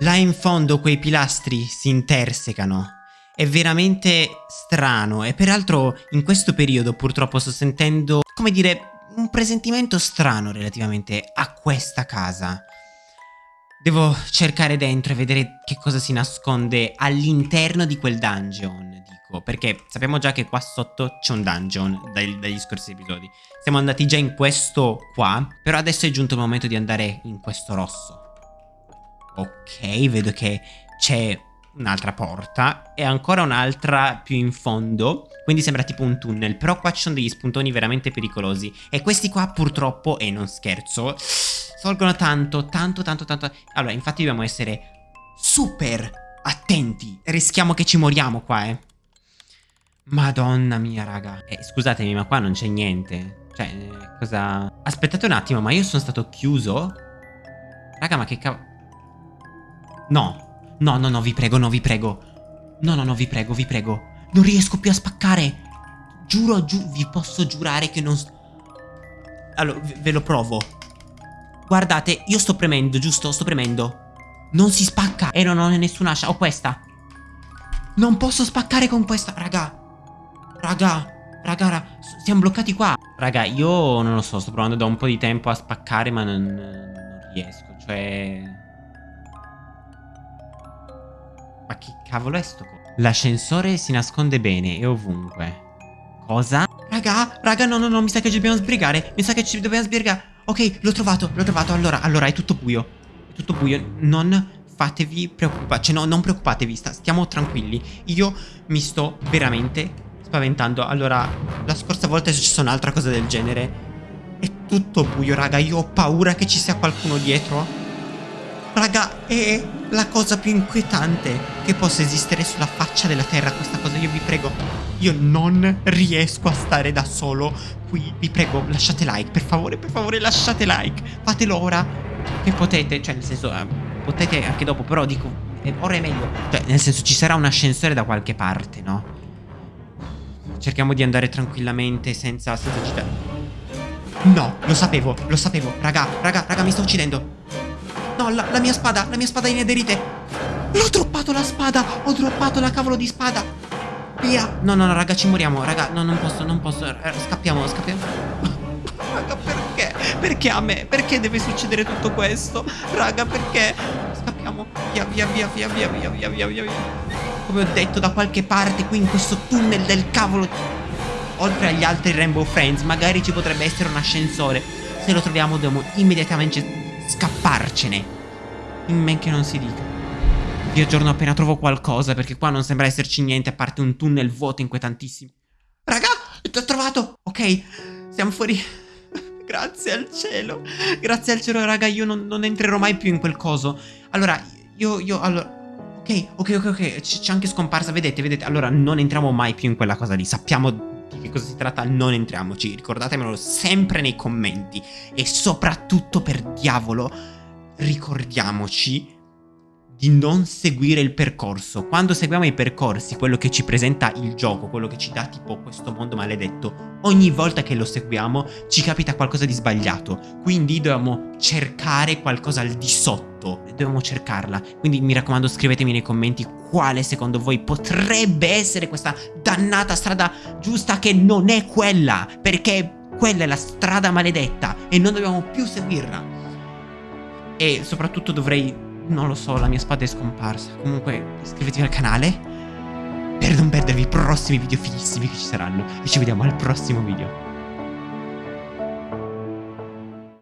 Là in fondo quei pilastri si intersecano. È veramente strano e peraltro in questo periodo purtroppo sto sentendo, come dire, un presentimento strano relativamente a questa casa. Devo cercare dentro e vedere che cosa si nasconde all'interno di quel dungeon, dico, perché sappiamo già che qua sotto c'è un dungeon dai, dagli scorsi episodi. Siamo andati già in questo qua, però adesso è giunto il momento di andare in questo rosso. Ok, vedo che c'è un'altra porta e ancora un'altra più in fondo quindi sembra tipo un tunnel però qua ci sono degli spuntoni veramente pericolosi e questi qua purtroppo e non scherzo solgono tanto tanto tanto tanto. Allora infatti dobbiamo essere super attenti rischiamo che ci moriamo qua eh. Madonna mia raga. Eh, scusatemi ma qua non c'è niente. Cioè cosa? Aspettate un attimo ma io sono stato chiuso? Raga ma che cavolo No, no, no, no, vi prego, no, vi prego. No, no, no, vi prego, vi prego. Non riesco più a spaccare. Giuro, giù, vi posso giurare che non... Allora, ve lo provo. Guardate, io sto premendo, giusto? Sto premendo. Non si spacca. E non ho nessuna ascia. Ho questa. Non posso spaccare con questa. Raga. Raga. Raga, raga. Siamo bloccati qua. Raga, io non lo so. Sto provando da un po' di tempo a spaccare, ma non, non riesco. Cioè... Ma che cavolo è sto co... L'ascensore si nasconde bene e ovunque. Cosa? Raga, raga, no, no, no, mi sa che ci dobbiamo sbrigare. Mi sa che ci dobbiamo sbrigare. Ok, l'ho trovato, l'ho trovato. Allora, allora, è tutto buio. È tutto buio. Non fatevi preoccupare. Cioè, no, non preoccupatevi, sta, stiamo tranquilli. Io mi sto veramente spaventando. Allora, la scorsa volta è successa un'altra cosa del genere. È tutto buio, raga. Io ho paura che ci sia qualcuno dietro. Raga, è la cosa più inquietante che possa esistere sulla faccia della terra questa cosa. Io vi prego, io non riesco a stare da solo qui. Vi prego, lasciate like, per favore, per favore, lasciate like. Fatelo ora che potete, cioè nel senso, eh, potete anche dopo, però dico, eh, ora è meglio. Cioè, nel senso, ci sarà un ascensore da qualche parte, no? Cerchiamo di andare tranquillamente senza, senza agitare. No, lo sapevo, lo sapevo. Raga, raga, raga, mi sto uccidendo. No, la, la mia spada, la mia spada in ederite. L'ho droppato la spada. Ho droppato la cavolo di spada. Via. No, no, no, raga, ci moriamo. Raga, no, non posso, non posso. Eh, scappiamo, scappiamo. raga, perché? Perché a me? Perché deve succedere tutto questo? Raga, perché? Scappiamo. Via, via, via, via, via, via, via, via, via. Come ho detto, da qualche parte qui in questo tunnel del cavolo. Oltre agli altri Rainbow Friends, magari ci potrebbe essere un ascensore. Se lo troviamo dobbiamo immediatamente scapparcene. In men che non si dica. Vi aggiorno appena trovo qualcosa, perché qua non sembra esserci niente a parte un tunnel vuoto inquietantissimo. Raga, ti ho trovato! Ok, siamo fuori. Grazie al cielo. Grazie al cielo, raga, io non, non entrerò mai più in quel coso. Allora, io, io, allora... Ok, ok, ok, ok, c'è anche scomparsa, vedete, vedete. Allora, non entriamo mai più in quella cosa lì. Sappiamo di che cosa si tratta, non entriamoci. Ricordatemelo sempre nei commenti. E soprattutto, per diavolo, ricordiamoci di non seguire il percorso. Quando seguiamo i percorsi, quello che ci presenta il gioco, quello che ci dà tipo questo mondo maledetto, ogni volta che lo seguiamo ci capita qualcosa di sbagliato. Quindi dobbiamo cercare qualcosa al di sotto. Dobbiamo cercarla. Quindi mi raccomando scrivetemi nei commenti quale secondo voi potrebbe essere questa dannata strada giusta che non è quella. Perché quella è la strada maledetta e non dobbiamo più seguirla. E soprattutto dovrei non lo so, la mia spada è scomparsa. Comunque, iscrivetevi al canale per non perdervi i prossimi video fighissimi che ci saranno. E ci vediamo al prossimo video.